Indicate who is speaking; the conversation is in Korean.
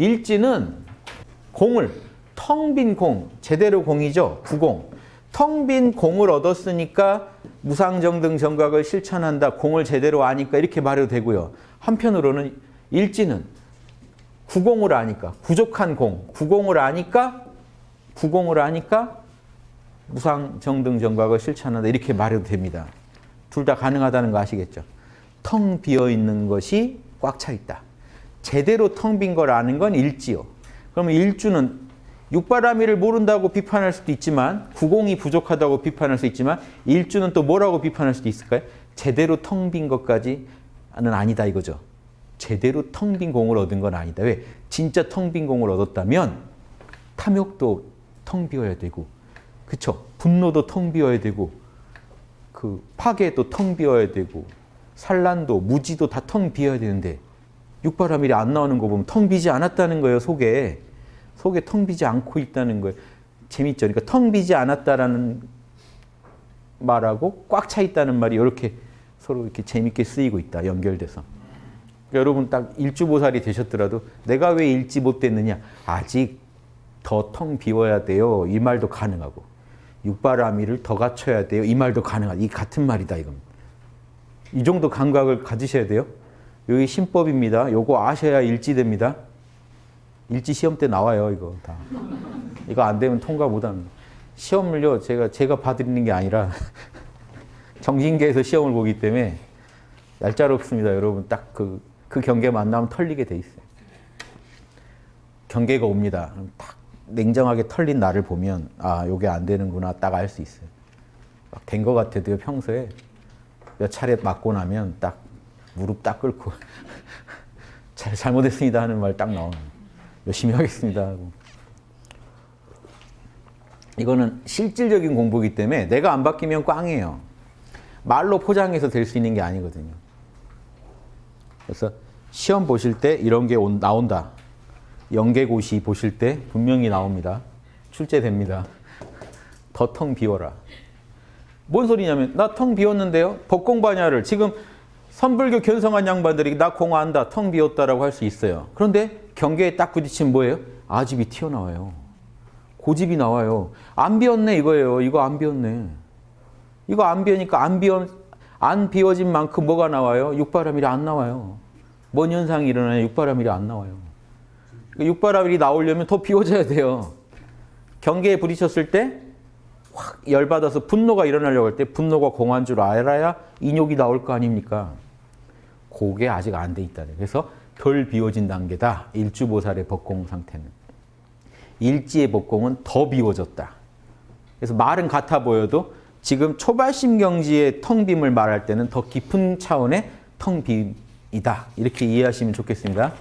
Speaker 1: 일지는 공을 텅 빈 공, 제대로 공이죠. 부공. 텅 빈 공을 얻었으니까 무상정등 정각을 실천한다. 공을 제대로 아니까 이렇게 말해도 되고요. 한편으로는 일지는 구공을 아니까 부족한 공, 구공을 아니까 구공을 아니까 무상정등 정각을 실천한다. 이렇게 말해도 됩니다. 둘 다 가능하다는 거 아시겠죠? 텅 비어 있는 것이 꽉 차 있다. 제대로 텅빈걸 아는 건 일지요. 그러면 일주는 육바라밀을 모른다고 비판할 수도 있지만 구공이 부족하다고 비판할 수 있지만 일주는 또 뭐라고 비판할 수도 있을까요? 제대로 텅 빈 것까지는 아니다 이거죠. 제대로 텅 빈 공을 얻은 건 아니다. 왜? 진짜 텅 빈 공을 얻었다면 탐욕도 텅 비어야 되고 그쵸? 분노도 텅 비어야 되고 그 파괴도 텅 비어야 되고 산란도 무지도 다 텅 비어야 되는데 육바라밀이 안 나오는 거 보면 텅 비지 않았다는 거예요 속에. 속에 텅 비지 않고 있다는 거예요. 재밌죠? 그러니까 텅 비지 않았다라는 말하고 꽉 차 있다는 말이 이렇게 서로 이렇게 재밌게 쓰이고 있다 연결돼서. 그러니까 여러분 딱 일주보살이 되셨더라도 내가 왜 일지 못 됐느냐? 아직 더 텅 비워야 돼요. 이 말도 가능하고. 육바라밀을 더 갖춰야 돼요. 이 말도 가능하다 이 같은 말이다 이건. 이 정도 감각을 가지셔야 돼요. 여기 신법입니다. 요거 아셔야 일지됩니다. 일지 시험 때 나와요, 이거 다. 이거 안 되면 통과 못 합니다. 시험을요, 제가, 제가 봐드리는 게 아니라 정신계에서 시험을 보기 때문에 얄짤없습니다, 여러분. 딱 그, 그 경계 만 나면 털리게 돼 있어요. 경계가 옵니다. 딱 냉정하게 털린 나를 보면, 아, 요게 안 되는구나, 딱 알 수 있어요. 막된것 같아도요, 평소에. 몇 차례 맞고 나면 딱 무릎 딱 꿇고 잘 잘못했습니다 하는 말 딱 나오는 열심히 하겠습니다 하고. 이거는 실질적인 공부이기 때문에 내가 안 바뀌면 꽝이에요. 말로 포장해서 될 수 있는 게 아니거든요. 그래서 시험 보실 때 이런 게 온, 나온다. 연계고시 보실 때 분명히 나옵니다. 출제됩니다. 더 텅 비워라. 뭔 소리냐면 나 텅 비웠는데요. 법공반야를 지금 선불교 견성한 양반들이 나 공안다 텅 비웠다라고 할 수 있어요. 그런데 경계에 딱 부딪히면 뭐예요? 아집이 튀어나와요. 고집이 나와요. 안 비웠네 이거예요. 이거 안 비웠네. 이거 안 비우니까 안 비워 안 비워진 만큼 뭐가 나와요? 육바라밀이 안 나와요. 뭔 현상이 일어나요? 육바라밀이 안 나와요. 육바라밀이 나오려면 더 비워져야 돼요. 경계에 부딪혔을 때 확 열받아서 분노가 일어나려고 할 때 분노가 공한 줄 알아야 인욕이 나올 거 아닙니까? 그게 아직 안 돼 있다는 그래서 덜 비워진 단계다. 일주보살의 법공 상태는. 일지의 법공은 더 비워졌다. 그래서 말은 같아 보여도 지금 초발심경지의 텅 빔을 말할 때는 더 깊은 차원의 텅 빔이다. 이렇게 이해하시면 좋겠습니다.